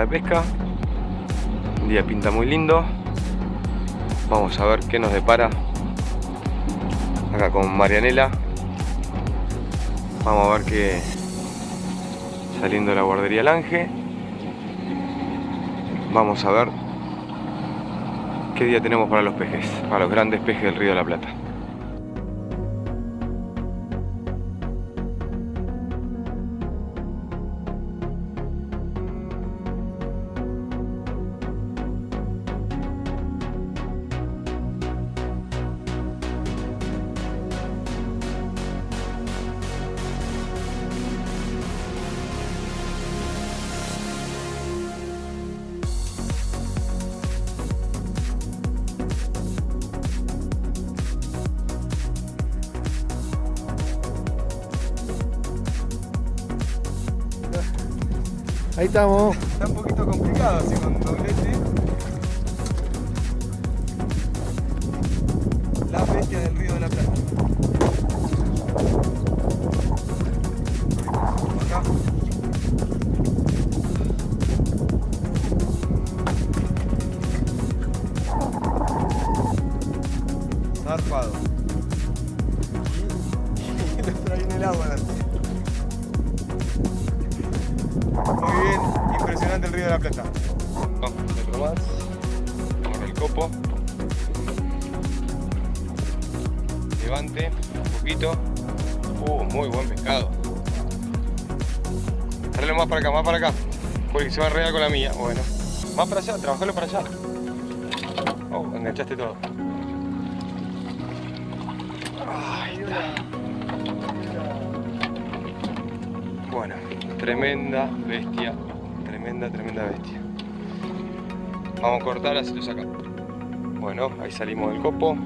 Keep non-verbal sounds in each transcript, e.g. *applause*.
de pesca. Un día pinta muy lindo. Vamos a ver qué nos depara acá con Marianela. Vamos a ver que saliendo de la guardería Lange. Vamos a ver qué día tenemos para los pejes, para los grandes pejes del Río de la Plata. Ahí estamos. Está un poquito complicado así con doblete. La bestia del Río de la Plata. Porque se va a enredar con la mía. Bueno. Más para allá, trabajalo para allá. Oh, enganchaste todo. Ahí está. Bueno, tremenda bestia, tremenda, tremenda bestia. Vamos a cortar, así lo saca. Bueno, ahí salimos del copo.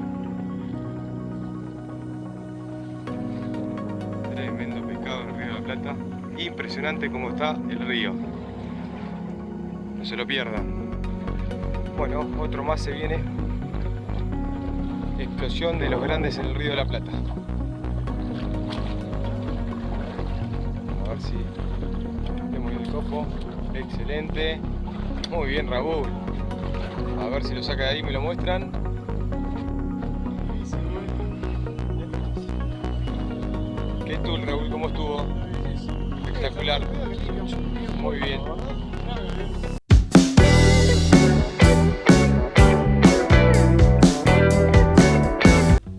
Impresionante como está el río. No se lo pierdan. Bueno, otro más se viene. Explosión de los grandes en el Río de la Plata. A ver si tenemos el copo. Excelente. Muy bien, Raúl. A ver si lo saca de ahí y me lo muestran. ¿Qué tool, Raúl? ¿Cómo estuvo? Espectacular. Muy bien.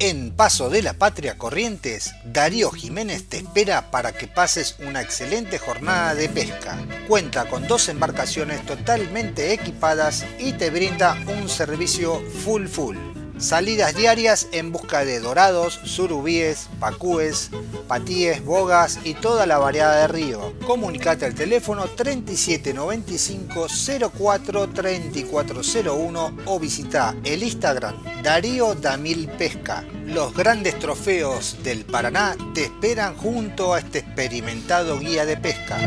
En Paso de la Patria Corrientes, Darío Jiménez te espera para que pases una excelente jornada de pesca. Cuenta con dos embarcaciones totalmente equipadas y te brinda un servicio full full. Salidas diarias en busca de dorados, surubíes, pacúes, patíes, bogas y toda la variedad de río. Comunicate al teléfono 3795 04 3401 o visita el Instagram Darío Damil Pesca. Los grandes trofeos del Paraná te esperan junto a este experimentado guía de pesca.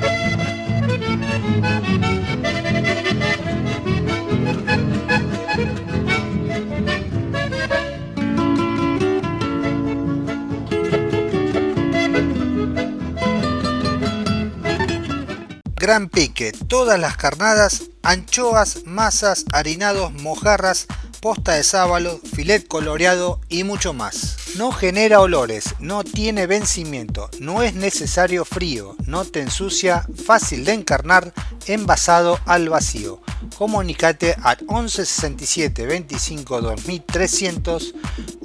Gran pique, todas las carnadas, anchoas, masas, harinados, mojarras, posta de sábalo, filet coloreado y mucho más. No genera olores, no tiene vencimiento, no es necesario frío, no te ensucia, fácil de encarnar, envasado al vacío. Comunicate al 11 67 25 2300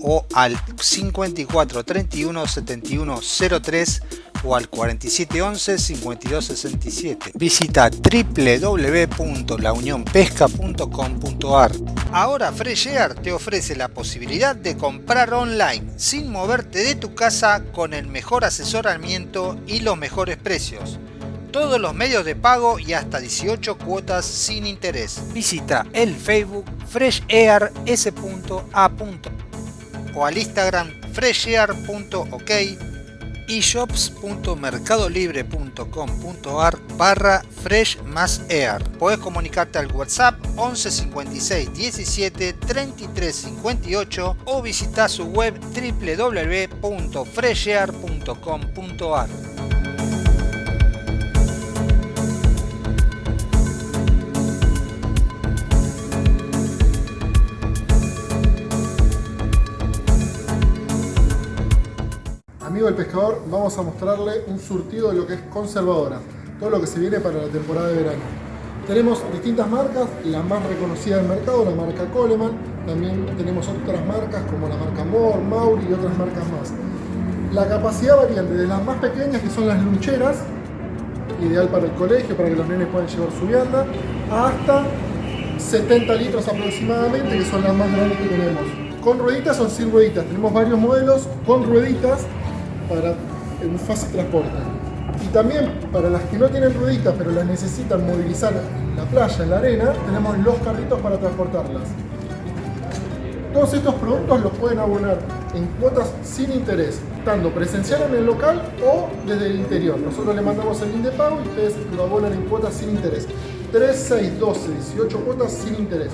o al 54 31 71 03 o al 4711 5267. Visita www.launionpesca.com.ar. Ahora Fresh Air te ofrece la posibilidad de comprar online sin moverte de tu casa con el mejor asesoramiento y los mejores precios. Todos los medios de pago y hasta 18 cuotas sin interés. Visita el Facebook Fresh Air S.A. o al Instagram freshair.ok y shops.mercadolibre.com.ar barra fresh más air. Podés comunicarte al WhatsApp 11 56 17 33 58 o visitar su web www.freshair.com.ar. pescador vamos a mostrarle un surtido de lo que es conservadora, todo lo que se viene para la temporada de verano. Tenemos distintas marcas, la más reconocida del mercado, la marca Coleman, también tenemos otras marcas como la marca Moore, Mauri y otras marcas más. La capacidad varía desde las más pequeñas, que son las luncheras, ideal para el colegio, para que los nenes puedan llevar su vianda, hasta 70 litros aproximadamente, que son las más grandes que tenemos. Con rueditas o sin rueditas, tenemos varios modelos con rueditas para un fácil transporte. Y también para las que no tienen rueditas pero las necesitan movilizar en la playa, en la arena, tenemos los carritos para transportarlas. Todos estos productos los pueden abonar en cuotas sin interés, tanto presencial en el local o desde el interior. Nosotros le mandamos el link de pago y ustedes lo abonan en cuotas sin interés. 3, 6, 12, 18 cuotas sin interés.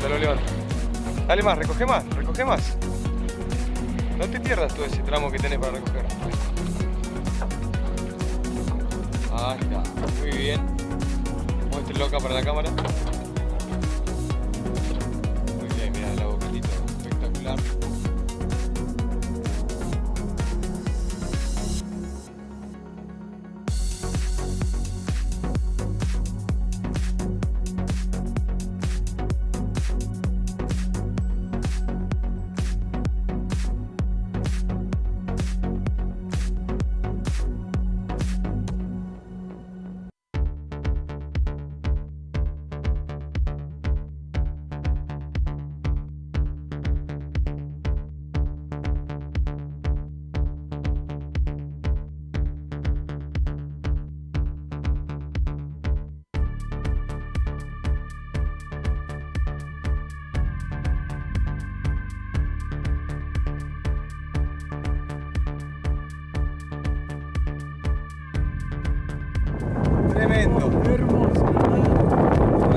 No, lo levanta, lo levanta. Dale más, recoge más, recoge más. No te pierdas todo ese tramo que tenés para recoger. Ahí está, muy bien. Muéstrelo acá para la cámara. Tremendo. Hermoso.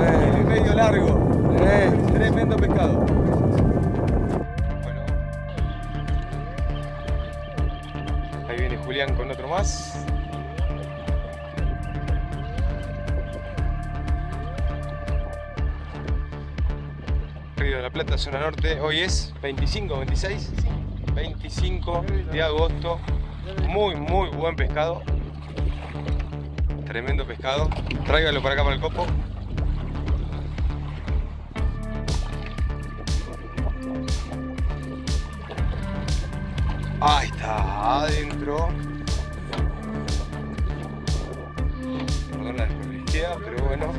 Eh, medio largo. Eh, tremendo pescado. Bueno. Ahí viene Julián con otro más. Río de la Plata, zona norte. Hoy es 25, 26, 25 de agosto. Muy, muy buen pescado. Tremendo pescado. Tráigalo para acá para el copo. Ahí está, adentro. Perdón la desperdicia, pero bueno.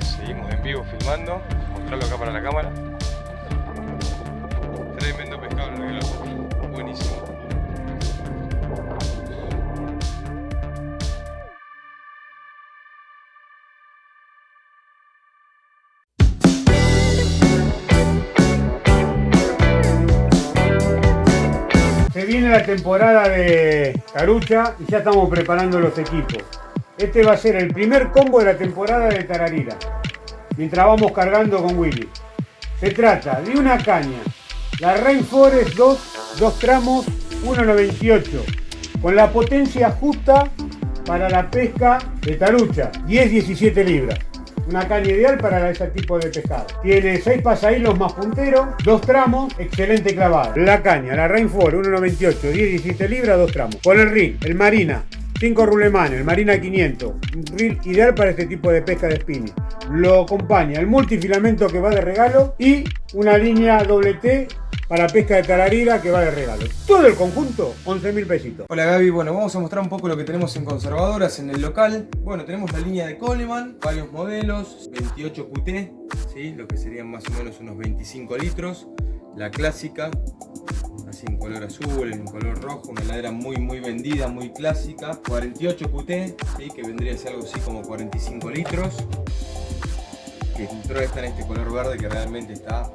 Seguimos en vivo filmando. Mostrarlo acá para la cámara. Buenísimo. Se viene la temporada de Carucha y ya estamos preparando los equipos. Este va a ser el primer combo de la temporada de Tararira. Mientras vamos cargando con Willy. Se trata de una caña, la Rainforest 2, dos tramos, 1.98, con la potencia justa para la pesca de tarucha, 10-17 libras. Una caña ideal para ese tipo de pescado. Tiene 6 pasahilos más punteros, dos tramos, excelente clavada. La caña, la Rainforest 1.98, 10-17 libras, dos tramos. Con el ring, el Marina, 5 rulemanes, el Marina 500, un reel ideal para este tipo de pesca de spinning. Lo acompaña el multifilamento que va de regalo y una línea doble T para pesca de tararira que va de regalo. Todo el conjunto, 11 mil pesitos. Hola Gaby, bueno, vamos a mostrar un poco lo que tenemos en conservadoras en el local. Bueno, tenemos la línea de Coleman, varios modelos, 28 QT, ¿sí? lo que serían más o menos unos 25 litros. La clásica, en color azul, en color rojo, una heladera muy muy vendida, muy clásica. 48 QT, ¿sí? que vendría a ser algo así como 45 litros. Que entró esta en este color verde que realmente está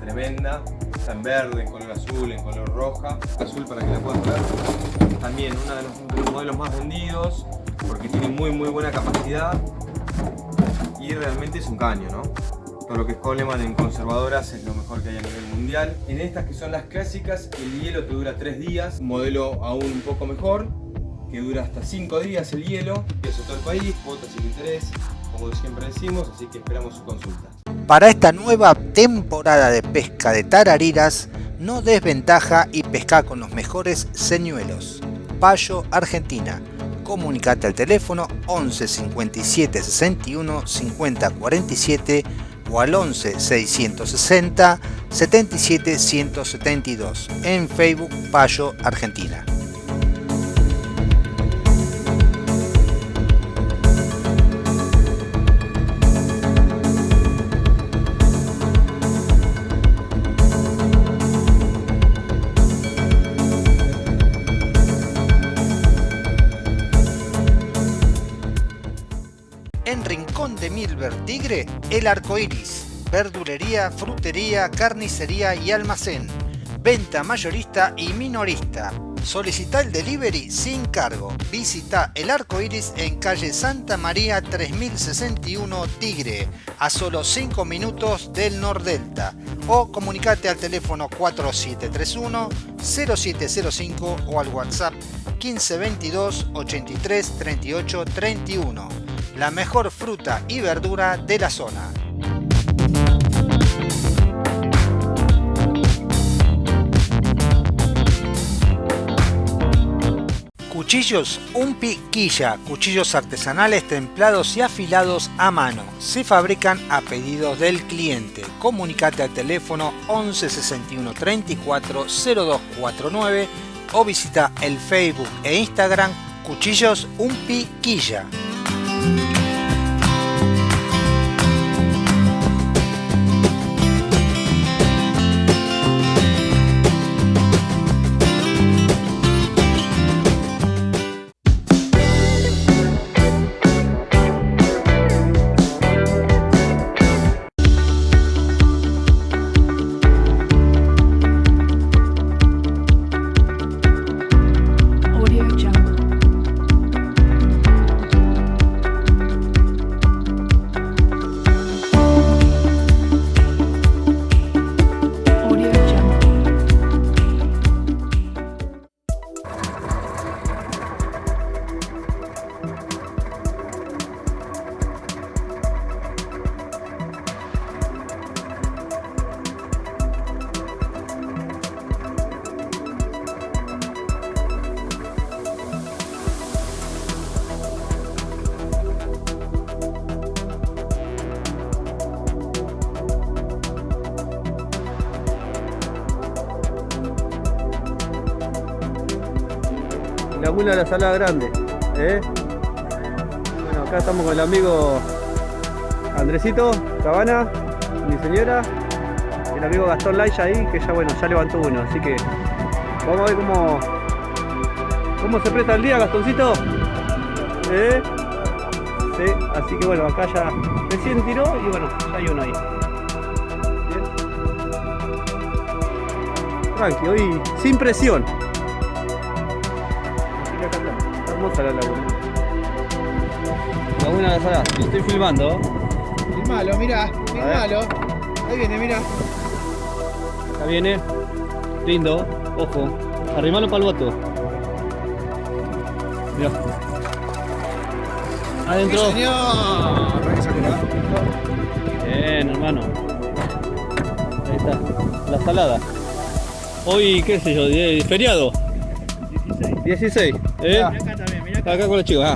tremenda. Está en verde, en color azul, en color roja. Azul para que la puedan ver. También uno de los, de los modelos más vendidos porque tiene muy muy buena capacidad y realmente es un caño, ¿no? Todo lo que es Coleman en conservadoras es lo mejor que hay a nivel mundial. En estas que son las clásicas, el hielo te dura 3 días, un modelo aún un poco mejor, que dura hasta 5 días el hielo, y eso todo el país, cuotas sin interés, como siempre decimos, así que esperamos su consulta. Para esta nueva temporada de pesca de tarariras, no desventaja y pesca con los mejores señuelos. Payo, Argentina. Comunicate al teléfono 11 57 61 50 47 o al 11 660 77 172 en Facebook Payo Argentina. Tigre, el arco iris. Verdulería, frutería, carnicería y almacén. Venta mayorista y minorista. Solicita el delivery sin cargo. Visita el arco iris en calle Santa María 3061 Tigre, a solo 5 minutos del Nordelta. O comunicate al teléfono 4731 0705 o al WhatsApp 1522 83 38 31 la mejor fruta y verdura de la zona. Cuchillos Un Piquilla, cuchillos artesanales templados y afilados a mano. Se fabrican a pedidos del cliente. Comunicate al teléfono 11 61 34 0249 o visita el Facebook e Instagram Cuchillos Un Thank you. De la Salada Grande. ¿eh? Bueno, acá estamos con el amigo Andresito Cabana, mi señora, el amigo Gastón Laia ahí, que ya bueno, ya levantó uno, así que vamos a ver cómo, cómo se presta el día, Gastoncito. ¿Eh? Sí, así que bueno, acá ya recién tiró y bueno, ya hay uno ahí. Tranqui, hoy sin presión. Hermosa la laguna. Laguna de Salada, lo estoy filmando. Filmalo, mirá, filmalo. Ahí viene, mirá. Acá viene. Lindo, ojo. Arrimalo para el boto. Mirá. Adentro. ¡Sí, señor! Bien, hermano. Ahí está. La salada. Hoy, qué sé yo, feriado. 16. 16. ¿Eh? Acá con los chicos, ah.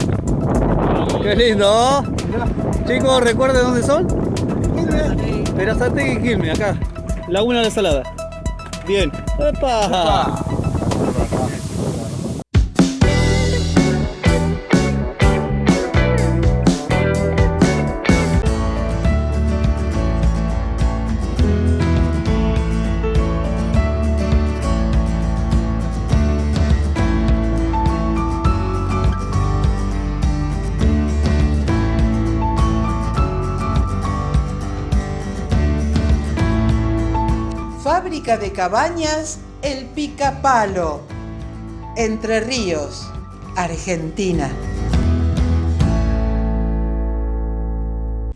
Qué lindo. Chicos, ¿recuerden dónde son? Perazategui y Quilmes, acá. Laguna de la Salada. Bien. ¡Epa! De cabañas El Picapalo. Entre Ríos, Argentina.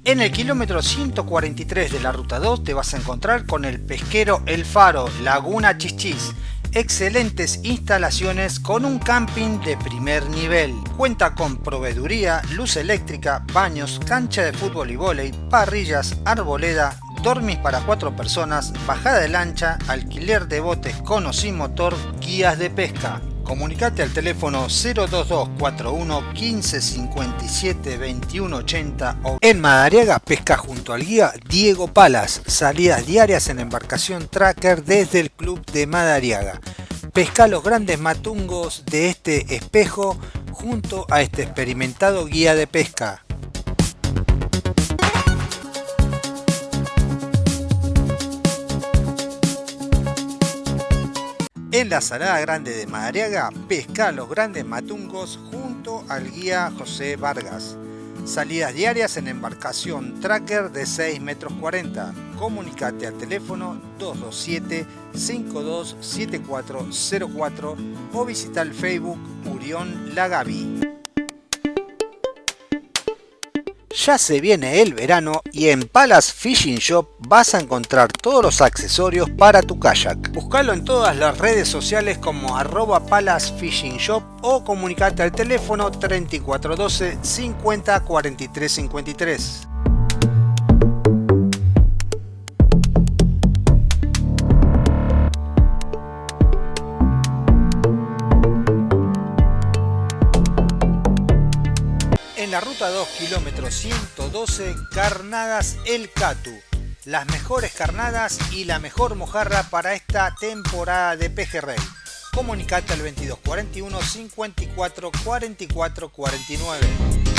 En el kilómetro 143 de la ruta 2 te vas a encontrar con el pesquero El Faro, Laguna Chichis. Excelentes instalaciones con un camping de primer nivel. Cuenta con proveeduría, luz eléctrica, baños, cancha de fútbol y vóley, parrillas, arboleda, dormis para cuatro personas, bajada de lancha, alquiler de botes con o sin motor, guías de pesca. Comunicate al teléfono 02241 1557 2180 o en Madariaga pesca junto al guía Diego Palas. Salidas diarias en embarcación tracker desde el club de Madariaga. Pesca los grandes matungos de este espejo junto a este experimentado guía de pesca. En la Salada Grande de Madariaga, pesca los grandes matungos junto al guía José Vargas. Salidas diarias en embarcación tracker de 6 metros 40. Comunicate al teléfono 227-527404 o visita el Facebook Urión Lagavi. Ya se viene el verano y en Palace Fishing Shop vas a encontrar todos los accesorios para tu kayak. Búscalo en todas las redes sociales como arroba Palace Fishing Shop o comunicate al teléfono 3412 50 43 53. 2, kilómetro 112, Carnadas El Catu. Las mejores carnadas y la mejor mojarra para esta temporada de pejerrey. Comunicate al 2241 54 44 49.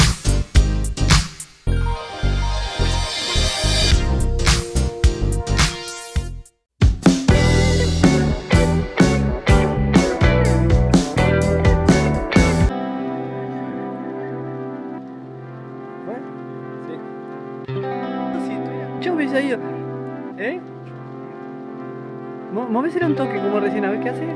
Hubiese ido. ¿Eh? Movésele un toque como recién, a ver qué hace.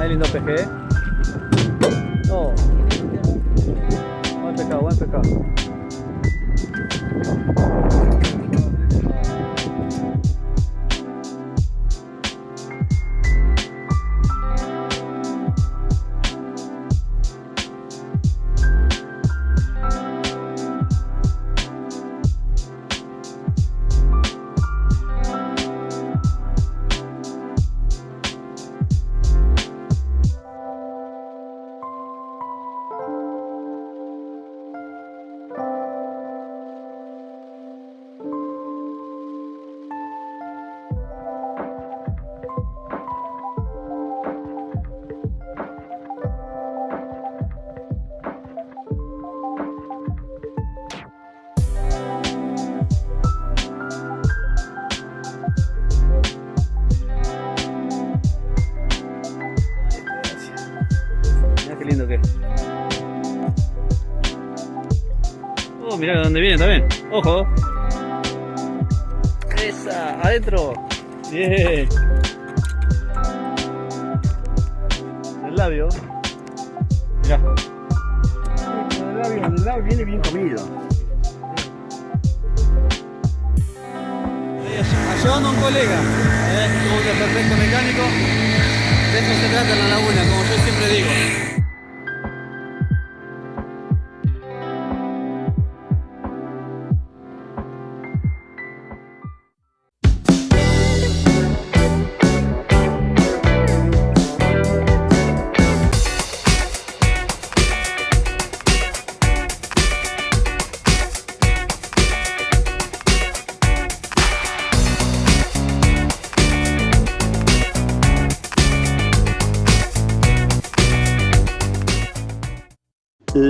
Ahí lindo peje, ¿eh? Dónde viene también. Ojo. Esa, adentro. Bien. El labio. Mirá. El labio, el labio viene bien comido. Ayudando a un colega, ¿eh? como que perfecto mecánico. De eso se trata en la laguna, como yo siempre digo.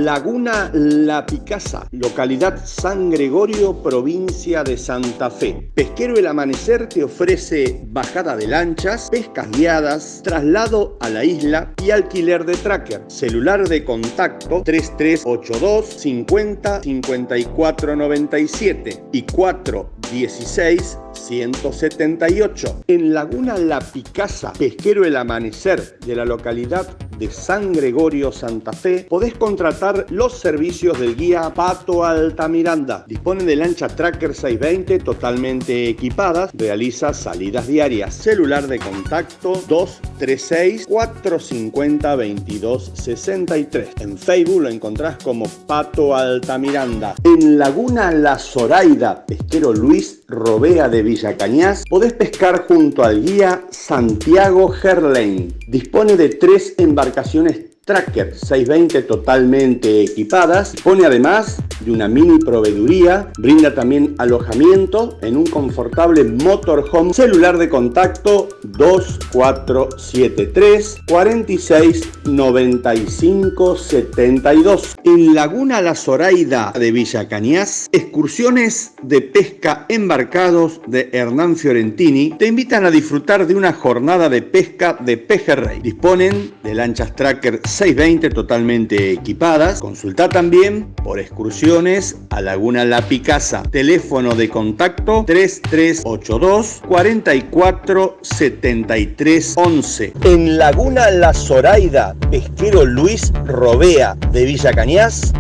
Laguna La Picasa, localidad San Gregorio, provincia de Santa Fe. Pesquero El Amanecer te ofrece bajada de lanchas, pescas guiadas, traslado a la isla y alquiler de tracker. Celular de contacto 3382 50 54 97 y 416 178. En Laguna La Picasa, pesquero El Amanecer de la localidad de San Gregorio, Santa Fe, podés contratar los servicios del guía Pato Altamiranda. Dispone de lancha Tracker 620 totalmente equipadas, realiza salidas diarias. Celular de contacto 236 450 2263. En Facebook lo encontrás como Pato Altamiranda. En Laguna La Zoraida, pesquero Luis Robea de Villa Cañas, podés pescar junto al guía Santiago Gerlain. Dispone de tres embarcaciones Tracker 620 totalmente equipadas. Dispone además de una mini proveeduría. Brinda también alojamiento en un confortable motorhome. Celular de contacto 2473 46 95 72. En Laguna La Zoraida de Villa Cañas, excursiones de pesca embarcados de Hernán Fiorentini te invitan a disfrutar de una jornada de pesca de pejerrey. Disponen de lanchas Tracker 620 totalmente equipadas. Consulta también por excursiones a Laguna La Picasa. Teléfono de contacto 3382 44 73 11. En Laguna La Zoraida, pesquero Luis Robea de Villa Cañas,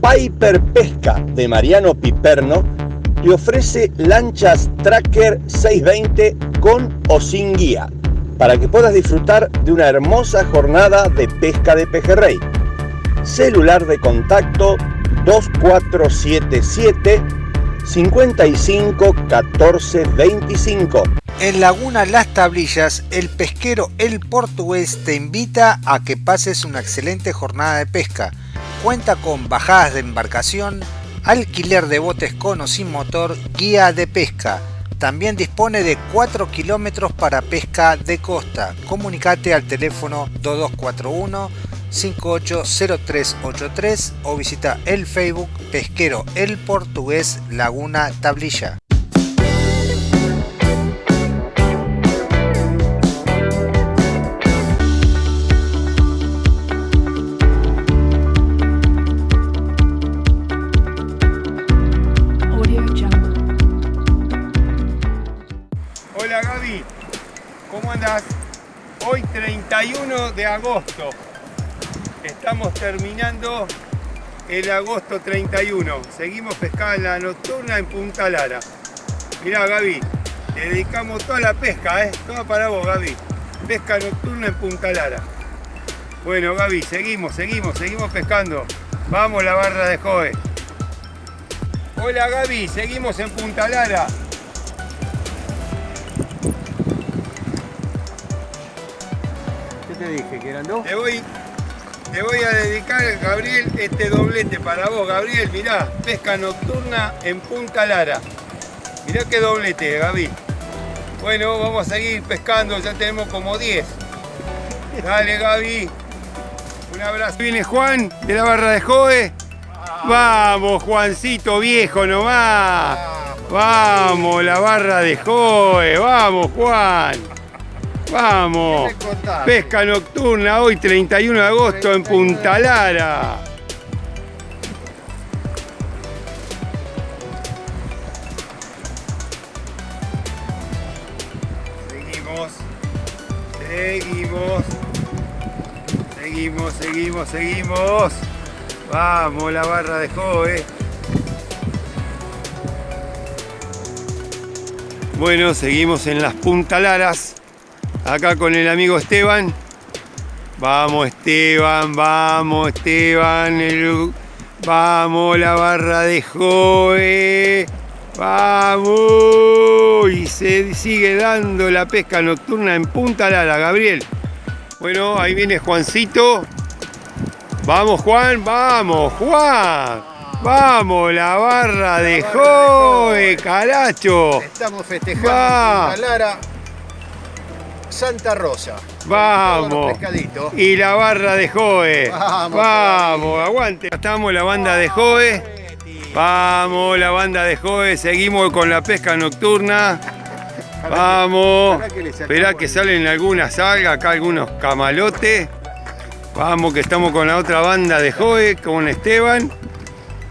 Piper Pesca de Mariano Piperno te ofrece lanchas Tracker 620 con o sin guía para que puedas disfrutar de una hermosa jornada de pesca de pejerrey. Celular de contacto 2477 55 14 25. En Laguna Las Tablillas, el pesquero El Portugués te invita a que pases una excelente jornada de pesca. Cuenta con bajadas de embarcación, alquiler de botes con o sin motor, guía de pesca. También dispone de 4 kilómetros para pesca de costa. Comunicate al teléfono 2241 580383 o visita el Facebook Pesquero El Portugués Laguna Tablilla. De agosto. Estamos terminando el agosto 31. Seguimos pescando la nocturna en Punta Lara. Mirá Gaby, te dedicamos toda la pesca, ¿eh? Toda para vos Gaby. Pesca nocturna en Punta Lara. Bueno Gaby, seguimos, seguimos, seguimos pescando. Vamos la barra de Joe. Hola Gaby, seguimos en Punta Lara. ¿Qué te dije? ¿Que eran dos? Te voy, te voy a dedicar, Gabriel, este doblete para vos. Gabriel, mirá, pesca nocturna en Punta Lara. Mirá qué doblete, Gaby. Bueno, vamos a seguir pescando, ya tenemos como 10. Dale, Gaby. Un abrazo. Viene Juan de la barra de Joe. Vamos, Juancito viejo nomás. Vamos, la barra de Joe. Vamos, Juan. Vamos. Pesca nocturna hoy 31 de agosto en Punta Lara. Seguimos. Seguimos. Seguimos, seguimos, seguimos. Vamos, la barra de Joe. Bueno, seguimos en las puntalaras. Acá con el amigo Esteban. Vamos Esteban, vamos Esteban. el- Vamos la barra de Joe. Vamos. Y se sigue dando la pesca nocturna en Punta Lara, Gabriel. Bueno, ahí viene Juancito. Vamos Juan, vamos Juan. Vamos la barra de Joe, caracho. Estamos festejando Va. Lara. Santa Rosa. Vamos. Y la barra de Joe. Vamos Vamos, aguante. Estamos la banda de Joe. Vamos, la banda de Joe. Seguimos con la pesca nocturna. *laughs* Vamos. Esperá que salen algunas algas, acá algunos camalotes. Vamos, que estamos con la otra banda de Joe, con Esteban.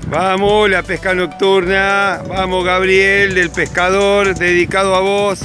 Vamos, la pesca nocturna. Vamos, Gabriel, del pescador, dedicado a vos.